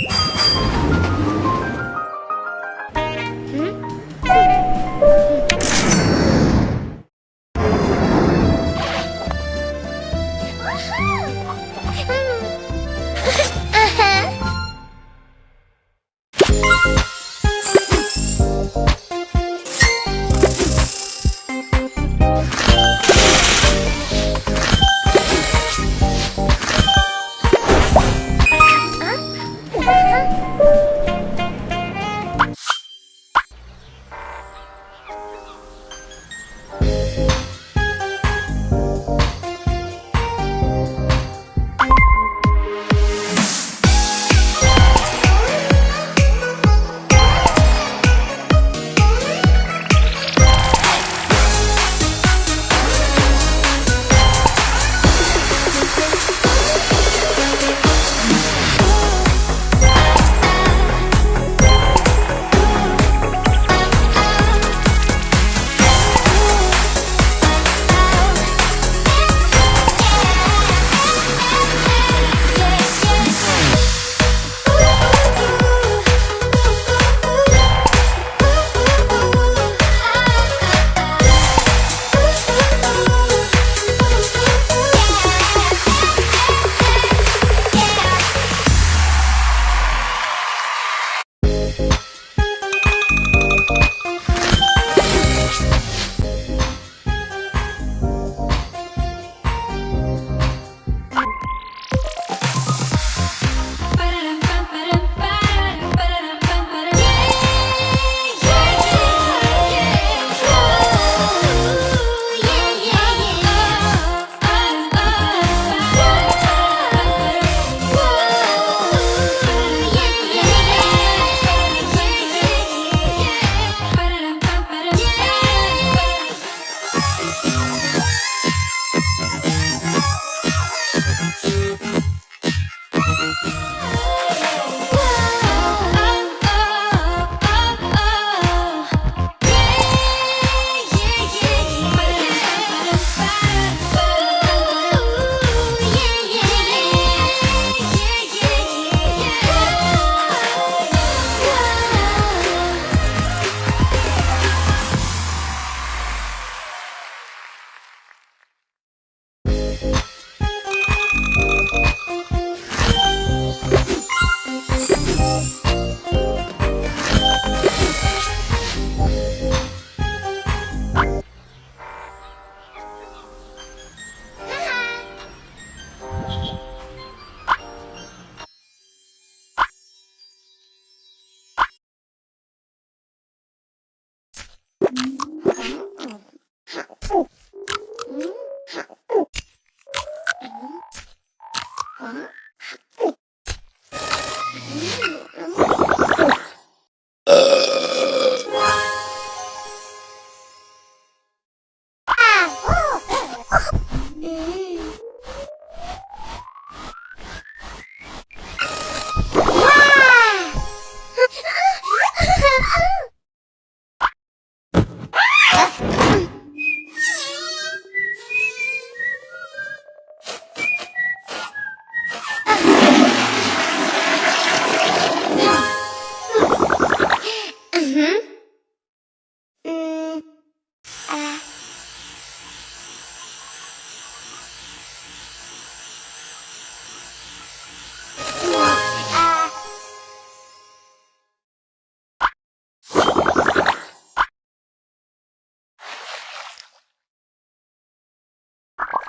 Yeah.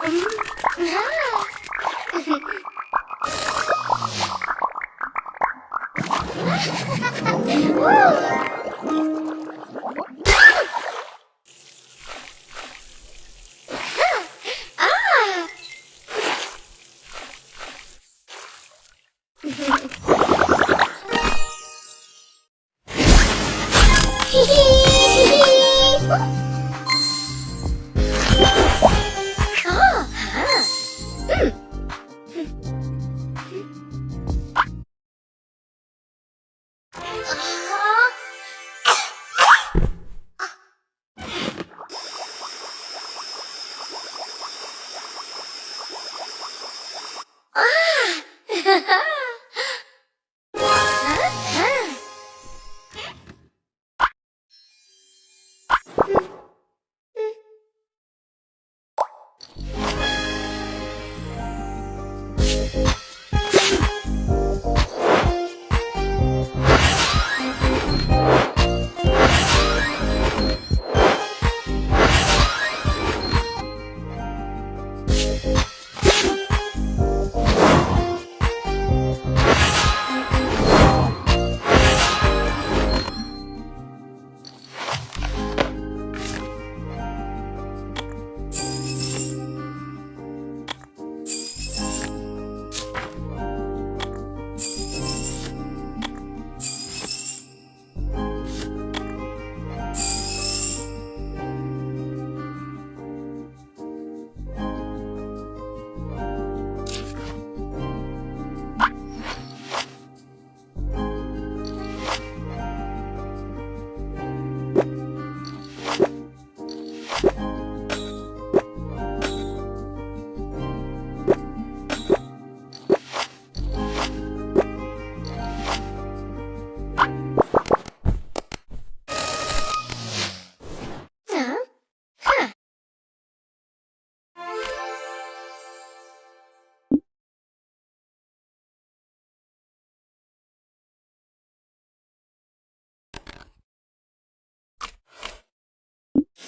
Woo! Mm-hmm. you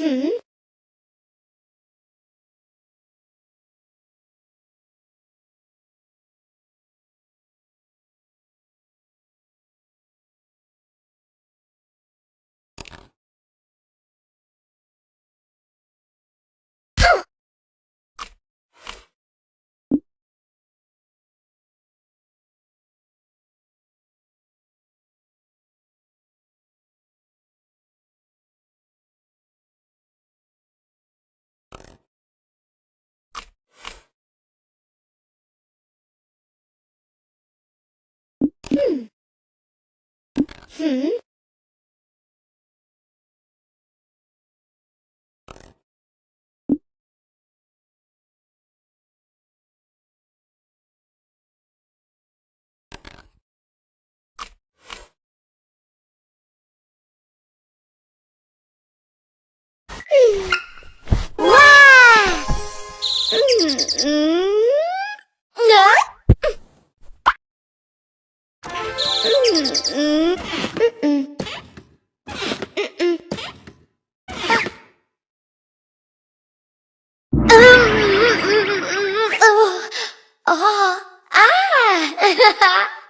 Hmm? Hmm? Wow! 哦啊。哈哈